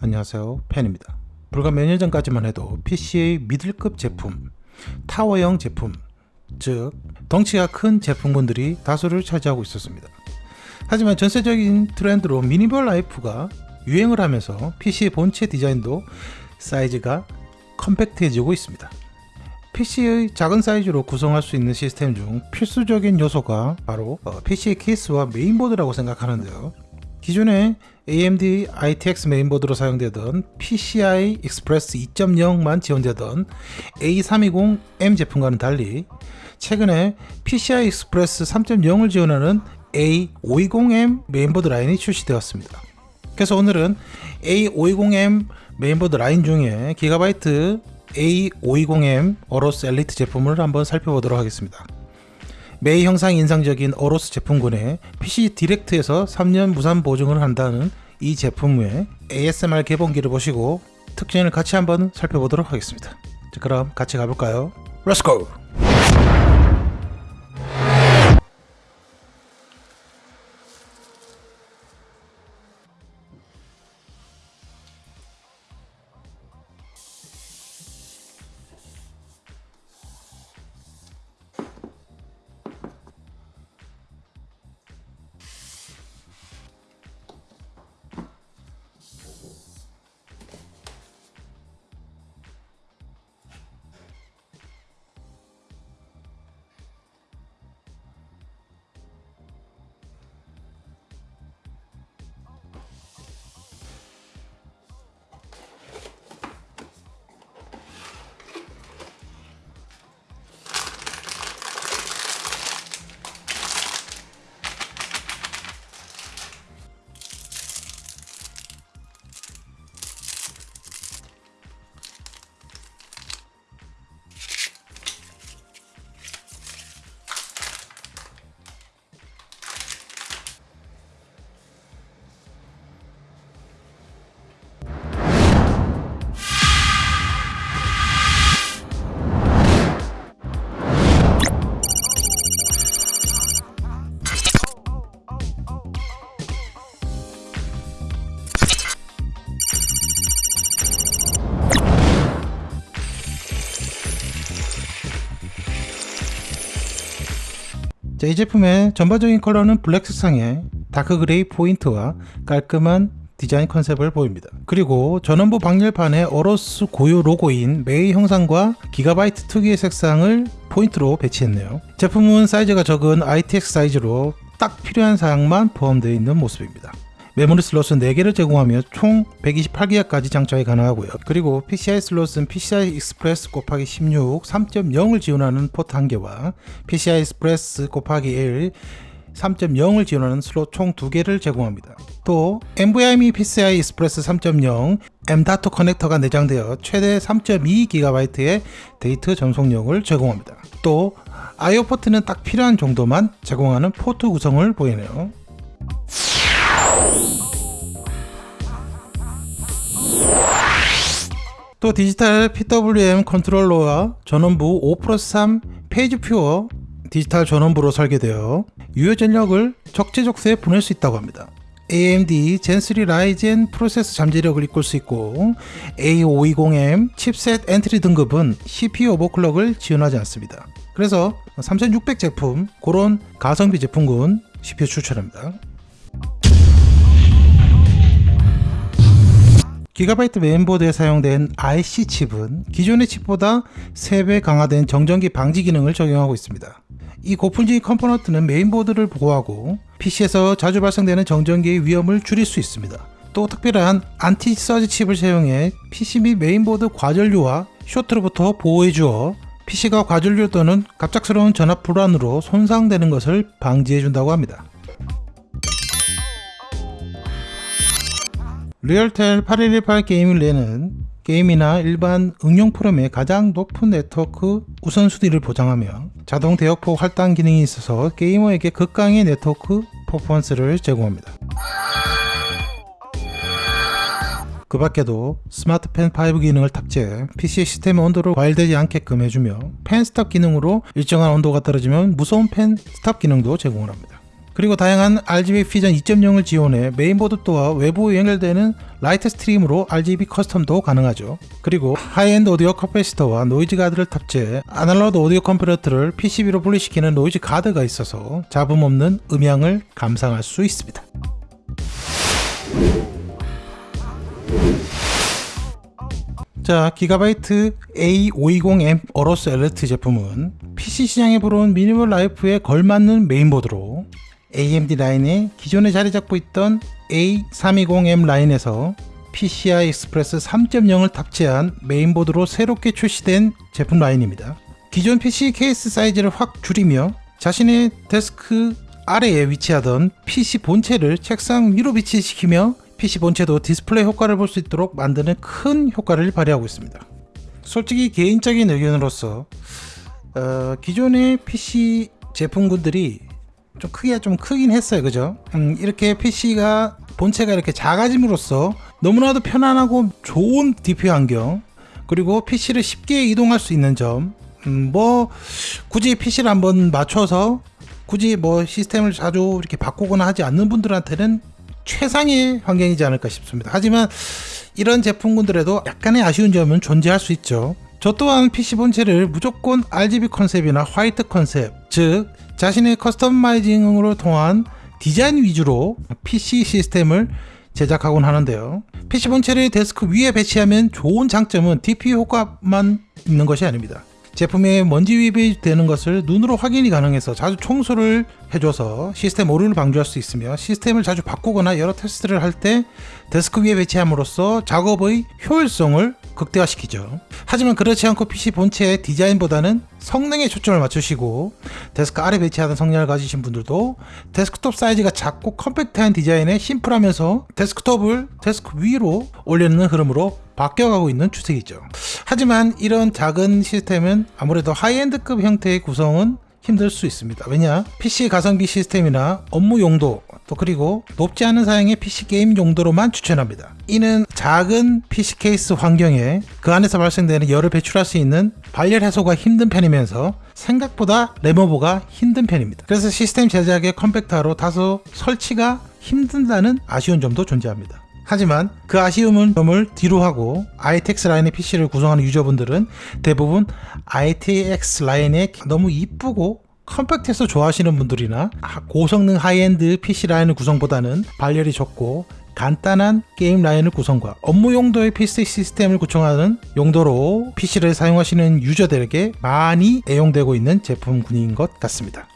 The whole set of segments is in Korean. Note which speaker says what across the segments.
Speaker 1: 안녕하세요. 팬입니다. 불과 몇 년 전까지만 해도 PC의 미들급 제품 타워형 제품 즉 덩치가 큰 제품군들이 다수를 차지하고 있었습니다. 하지만 전세계적인 트렌드로 미니멀 라이프가 유행을 하면서 PC의 본체 디자인도 사이즈가 컴팩트해지고 있습니다. PC의 작은 사이즈로 구성할 수 있는 시스템 중 필수적인 요소가 바로 어, PC의 케이스와 메인보드라고 생각하는데요 기존에 AMD ITX 메인보드로 사용되던 PCI Express 2.0만 지원되던 A320M 제품과는 달리 최근에 PCI Express 3.0을 지원하는 A520M 메인보드 라인이 출시되었습니다. 그래서 오늘은 A520M 메인보드 라인 중에 기가바이트 A520M 어로스 엘리트 제품을 한번 살펴보도록 하겠습니다. 메이 형상 인상적인 어로스 제품군에 PC 디렉트에서 3년 무산 보증을 한다는 이 제품 외 ASMR 개봉기를 보시고 특징을 같이 한번 살펴보도록 하겠습니다. 자, 그럼 같이 가볼까요? Go! 자, 이 제품의 전반적인 컬러는 블랙 색상의 dark gray 포인트와 깔끔한 디자인 컨셉을 보입니다. 그리고 전원부 방열판에 어로스 고유 로고인 매의 형상과 기가바이트 특유의 색상을 포인트로 배치했네요. 제품은 사이즈가 적은 ITX 사이즈로 딱 필요한 사양만 포함되어 있는 모습입니다. 메모리 슬롯은 4개를 제공하며 총 128기가까지 장착이 가능하고요. 그리고 PCI 슬롯은 PCI Express 곱하기 16 3.0을 지원하는 포트 1개와 PCI Express 곱하기 1 3.0을 지원하는 슬롯 총 2개를 제공합니다. 또 NVMe PCI Express 3.0 M.2 커넥터가 내장되어 최대 3.2GB의 데이터 전송력을 제공합니다. 또 IO 포트는 딱 필요한 정도만 제공하는 포트 구성을 보이네요. 또 디지털 PWM 컨트롤러와 전원부 5+3 phase pure 디지털 전원부로 설계되어 유효 전력을 적재적소에 보낼 수 있다고 합니다. AMD Zen3 Ryzen 프로세서 잠재력을 이끌 수 있고 A520M 칩셋 엔트리 등급은 CPU overclock을 지원하지 않습니다. 그래서 3600 제품 그런 가성비 제품군 CPU 추천합니다. 기가바이트 메인보드에 사용된 IC 칩은 기존의 칩보다 3배 강화된 정전기 방지 기능을 적용하고 있습니다. 이 고품질 component는 메인보드를 보호하고 PC에서 자주 발생되는 정전기의 위험을 줄일 수 있습니다. 또 특별한 anti surge 칩을 사용해 PC 및 메인보드 과전류와 쇼트로부터 보호해 주어 PC가 과전류 또는 갑작스러운 전압 불안으로 손상되는 것을 방지해 준다고 합니다. Realtek 8118 gaming 랜은 게임이나 일반 응용 프로그램의 가장 높은 네트워크 우선순위를 보장하며 자동 대역폭 할당 기능이 있어서 게이머에게 극강의 네트워크 퍼포먼스를 제공합니다. 그 밖에도 Smart Fan 5 기능을 탑재해 PC 시스템의 온도를 과열되지 않게끔 해주며 fan stop 기능으로 일정한 온도가 떨어지면 무소음 fan stop 기능도 제공을 합니다. 그리고 다양한 RGB Fusion 2.0을 지원해 메인보드 또한 외부 연결되는 라이트 스트림으로 RGB 커스텀도 가능하죠. 그리고 하이엔드 오디오 커패시터와 noise guard를 탑재해 아날로그 오디오 component를 PCB로 분리시키는 noise guard가 있어서 잡음 없는 음향을 감상할 수 있습니다. 자, 기가바이트 A520M AORUS ELITE 제품은 PC 시장에 불어온 minimal life에 걸맞는 메인보드로 AMD 라인에 기존에 자리 잡고 있던 A320M 라인에서 PCI Express 3.0을 탑재한 메인보드로 새롭게 출시된 제품 라인입니다. 기존 PC 케이스 사이즈를 확 줄이며 자신의 데스크 아래에 위치하던 PC 본체를 책상 위로 위치시키며 PC 본체도 디스플레이 효과를 볼 수 있도록 만드는 큰 효과를 발휘하고 있습니다. 솔직히 개인적인 의견으로서 어, 기존의 PC 제품군들이 좀 크기가 좀 크긴 했어요, 그죠? 음, 이렇게 PC가 본체가 이렇게 작아짐으로써 너무나도 편안하고 좋은 DP 환경 그리고 PC를 쉽게 이동할 수 있는 점, 음, 뭐 굳이 PC를 한번 맞춰서 굳이 뭐 시스템을 자주 이렇게 바꾸거나 하지 않는 분들한테는 최상의 환경이지 않을까 싶습니다. 하지만 이런 제품군들에도 약간의 아쉬운 점은 존재할 수 있죠. 저 또한 PC 본체를 무조건 RGB 컨셉이나 화이트 컨셉, 즉 자신의 customizing으로 통한 디자인 위주로 PC 시스템을 제작하곤 하는데요. PC 본체를 데스크 위에 배치하면 좋은 장점은 DP 효과만 있는 것이 아닙니다. 제품에 먼지 유입이 되는 것을 눈으로 확인이 가능해서 자주 청소를 해줘서 시스템 오류를 방지할 수 있으며 시스템을 자주 바꾸거나 여러 테스트를 할 때 데스크 위에 배치함으로써 작업의 효율성을 극대화시키죠. 하지만 그렇지 않고 PC 본체의 디자인보다는 성능에 초점을 맞추시고 데스크 아래 배치하는 성향을 가지신 분들도 데스크톱 사이즈가 작고 컴팩트한 디자인에 심플하면서 데스크톱을 데스크 위로 올리는 흐름으로 바뀌어가고 있는 추세이죠. 하지만 이런 작은 시스템은 아무래도 high-end급 형태의 구성은 힘들 수 있습니다. 왜냐? PC 가성비 시스템이나 업무 용도 또 그리고 높지 않은 사양의 PC 게임 용도로만 추천합니다. 이는 작은 PC 케이스 환경에 그 안에서 발생되는 열을 배출할 수 있는 발열 해소가 힘든 편이면서 생각보다 RAM over가 힘든 편입니다. 그래서 시스템 제작의 컴팩트로 다소 설치가 힘든다는 아쉬운 점도 존재합니다. 하지만 그 아쉬움은 점을 뒤로 하고 ITX 라인의 PC를 구성하는 유저분들은 대부분 ITX 라인에 너무 이쁘고 컴팩트해서 좋아하시는 분들이나 고성능 high-end PC 라인을 구성보다는 발열이 적고 간단한 게임 라인을 구성과 업무 용도의 PC 시스템을 구성하는 용도로 PC를 사용하시는 유저들에게 많이 애용되고 있는 제품군인 것 같습니다.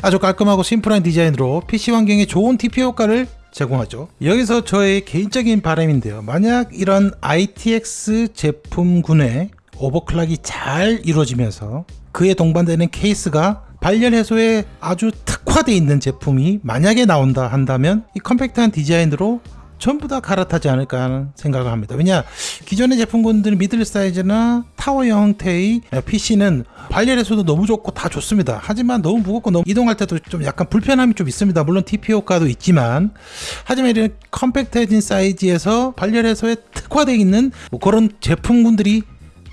Speaker 1: 아주 깔끔하고 심플한 디자인으로 PC 환경에 좋은 DP 효과를 제공하죠. 여기서 저의 개인적인 바람인데요. 만약 이런 ITX 제품군의 overclock이 잘 이루어지면서 그에 동반되는 케이스가 발열 해소에 아주 특화되어 있는 제품이 만약에 나온다 한다면 이 컴팩트한 디자인으로 전부 다 갈아타지 않을까 하는 생각을 합니다. 왜냐 기존의 제품군들은 middle 사이즈나 타워 형태의 PC는 발열에서도 너무 좋고 다 좋습니다. 하지만 너무 무겁고 너무 이동할 때도 좀 약간 불편함이 좀 있습니다. 물론 DP 효과도 있지만 하지만 이런 컴팩트해진 사이즈에서 발열 해소에 특화되어 있는 뭐 그런 제품군들이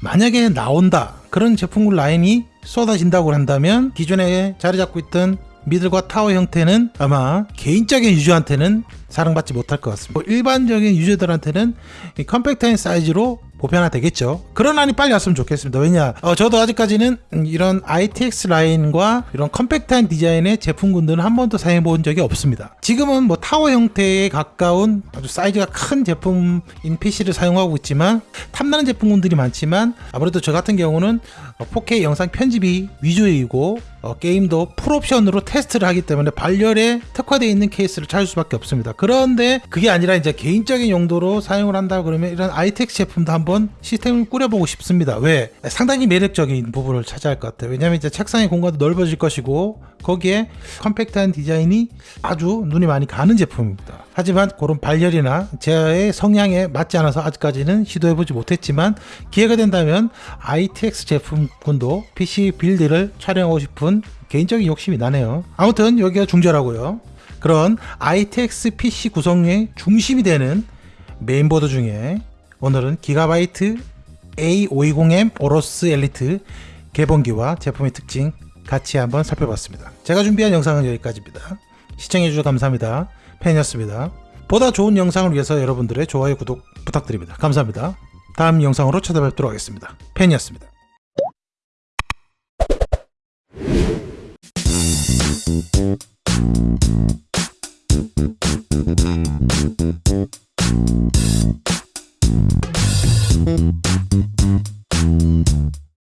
Speaker 1: 만약에 나온다 그런 제품군 라인이 쏟아진다고 한다면 기존에 자리 잡고 있던 middle과 타워 형태는 아마 개인적인 유저한테는 사랑받지 못할 것 같습니다. 뭐 일반적인 유저들한테는 컴팩트한 사이즈로 보편화 되겠죠. 그런 날이 빨리 왔으면 좋겠습니다. 왜냐, 어, 저도 아직까지는 이런 ITX 라인과 이런 컴팩트한 디자인의 제품군들은 한 번도 사용해 본 적이 없습니다. 지금은 뭐 타워 형태에 가까운 아주 사이즈가 큰 제품인 PC를 사용하고 있지만 탐나는 제품군들이 많지만 아무래도 저 같은 경우는 4K 영상 편집이 위주이고 어, 게임도 풀옵션으로 테스트를 하기 때문에 발열에 특화되어 있는 케이스를 찾을 수밖에 없습니다. 그런데 그게 아니라 이제 개인적인 용도로 사용을 한다 그러면 이런 ITX 제품도 한번 시스템을 꾸려보고 싶습니다. 왜? 상당히 매력적인 부분을 차지할 것 같아요. 왜냐하면 이제 책상의 공간도 넓어질 것이고 거기에 컴팩트한 디자인이 아주 눈이 많이 가는 제품입니다. 하지만 그런 발열이나 제 성향에 맞지 않아서 아직까지는 시도해보지 못했지만 기회가 된다면 ITX 제품군도 PC build를 촬영하고 싶은 개인적인 욕심이 나네요. 아무튼 여기가 중저라고요. 그런 ITX PC 구성의 중심이 되는 메인보드 중에 오늘은 기가바이트 A520M AORUS ELITE 개봉기와 제품의 특징 같이 한번 살펴봤습니다. 제가 준비한 영상은 여기까지입니다. 시청해주셔서 감사합니다. 팬이었습니다. 보다 좋은 영상을 위해서 여러분들의 좋아요, 구독 부탁드립니다. 감사합니다. 다음 영상으로 찾아뵙도록 하겠습니다. 팬이었습니다. Thank you.